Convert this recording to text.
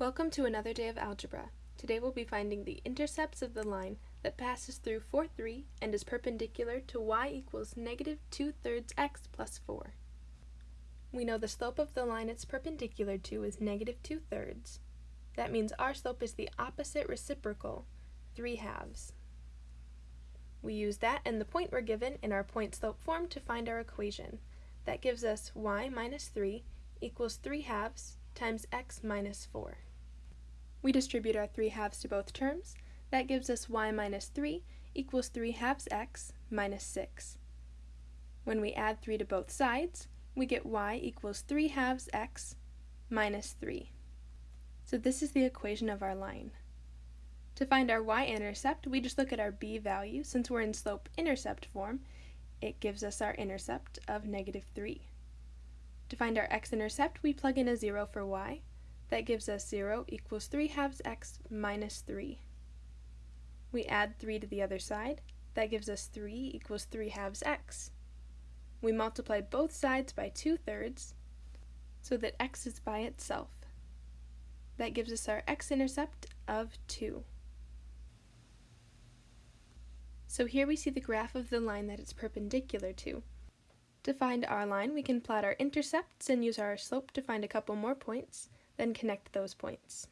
Welcome to another day of algebra. Today we'll be finding the intercepts of the line that passes through 4, 3 and is perpendicular to y equals negative 2 thirds x plus 4. We know the slope of the line it's perpendicular to is negative 2 thirds. That means our slope is the opposite reciprocal, 3 halves. We use that and the point we're given in our point slope form to find our equation. That gives us y minus 3 equals 3 halves times x minus 4. We distribute our 3 halves to both terms. That gives us y minus 3 equals 3 halves x minus 6. When we add 3 to both sides, we get y equals 3 halves x minus 3. So this is the equation of our line. To find our y-intercept, we just look at our b value. Since we're in slope-intercept form, it gives us our intercept of negative 3. To find our x-intercept, we plug in a 0 for y, that gives us 0 equals 3 halves x minus 3. We add 3 to the other side. That gives us 3 equals 3 halves x. We multiply both sides by 2 thirds so that x is by itself. That gives us our x-intercept of 2. So here we see the graph of the line that it's perpendicular to. To find our line, we can plot our intercepts and use our slope to find a couple more points then connect those points.